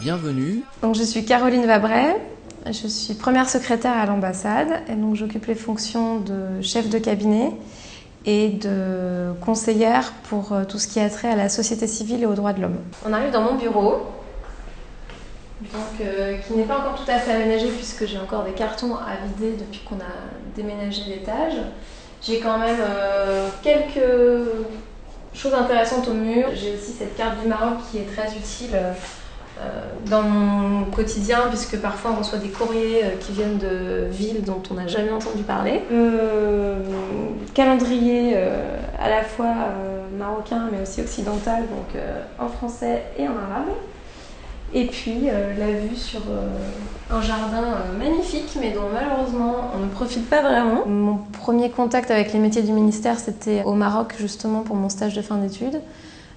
Bienvenue. Donc, je suis Caroline Vabray, je suis première secrétaire à l'ambassade et donc j'occupe les fonctions de chef de cabinet et de conseillère pour euh, tout ce qui a trait à la société civile et aux droits de l'homme. On arrive dans mon bureau, donc, euh, qui n'est pas encore tout à fait aménagé puisque j'ai encore des cartons à vider depuis qu'on a déménagé l'étage. J'ai quand même euh, quelques choses intéressantes au mur. J'ai aussi cette carte du Maroc qui est très utile euh, dans mon quotidien, puisque parfois on reçoit des courriers euh, qui viennent de villes dont on n'a jamais entendu parler. Euh, calendrier à la fois marocain mais aussi occidental, donc en français et en arabe. Et puis la vue sur un jardin magnifique, mais dont malheureusement on ne profite pas vraiment. Mon premier contact avec les métiers du ministère, c'était au Maroc justement pour mon stage de fin d'études.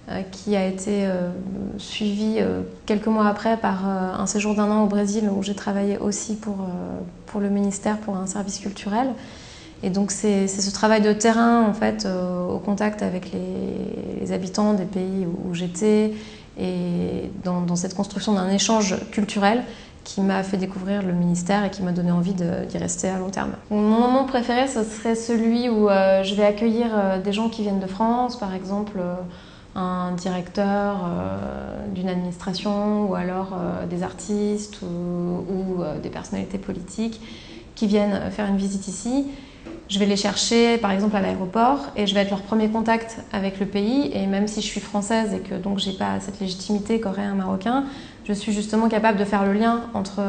Euh, qui a été euh, suivi euh, quelques mois après par un séjour d'un an au Brésil où j'ai travaillé aussi pour, pour le ministère pour un service culturel. Et donc c'est ce travail de terrain en fait au contact avec les habitants des pays où, j'étais et dans, cette construction d'un échange culturel qui m'a fait découvrir le ministère et qui m'a donné envie d'y rester à long terme. Mon moment préféré, ce serait celui où je vais accueillir des gens qui viennent de France, par exemple un directeur euh, d'une administration ou alors euh, des artistes ou, euh, des personnalités politiques qui viennent faire une visite ici. Je vais les chercher par exemple à l'aéroport et je vais être leur premier contact avec le pays et même si je suis française et que donc j'ai pas cette légitimité qu'aurait un Marocain, je suis justement capable de faire le lien entre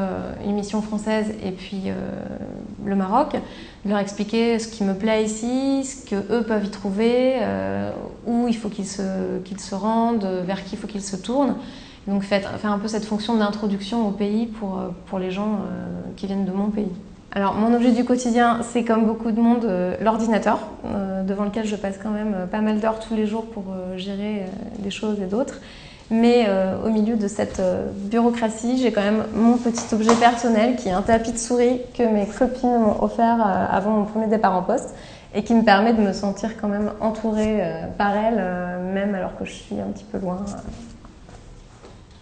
une mission française et puis le Maroc, de leur expliquer ce qui me plaît ici, ce que eux peuvent y trouver, où il faut qu'ils se, qu'ils se rendent, vers qui il faut qu'ils se tournent. Donc faire, un peu cette fonction d'introduction au pays pour, pour les gens euh, qui viennent de mon pays. Alors mon objet du quotidien, c'est comme beaucoup de monde euh, l'ordinateur, euh, devant lequel je passe quand même pas mal d'heures tous les jours pour gérer des choses et d'autres. Mais au milieu de cette bureaucratie, j'ai quand même mon petit objet personnel qui est un tapis de souris que mes copines m'ont offert avant mon premier départ en poste et qui me permet de me sentir quand même entourée euh, par elle, euh, même alors que je suis un petit peu loin. Euh.